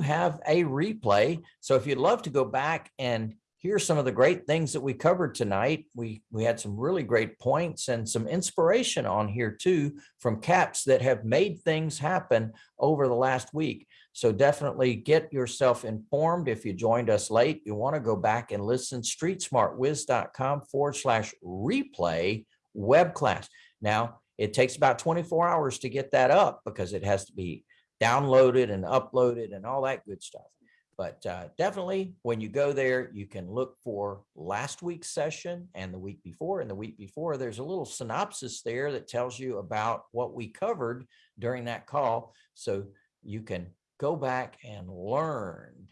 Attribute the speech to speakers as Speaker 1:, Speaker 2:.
Speaker 1: have a replay. So if you'd love to go back and hear some of the great things that we covered tonight, we, we had some really great points and some inspiration on here too from caps that have made things happen over the last week. So definitely get yourself informed. If you joined us late, you want to go back and listen, streetsmartwiz.com forward slash replay web class. Now, it takes about 24 hours to get that up because it has to be downloaded and uploaded and all that good stuff. But uh, definitely when you go there, you can look for last week's session and the week before and the week before. There's a little synopsis there that tells you about what we covered during that call. So you can go back and learn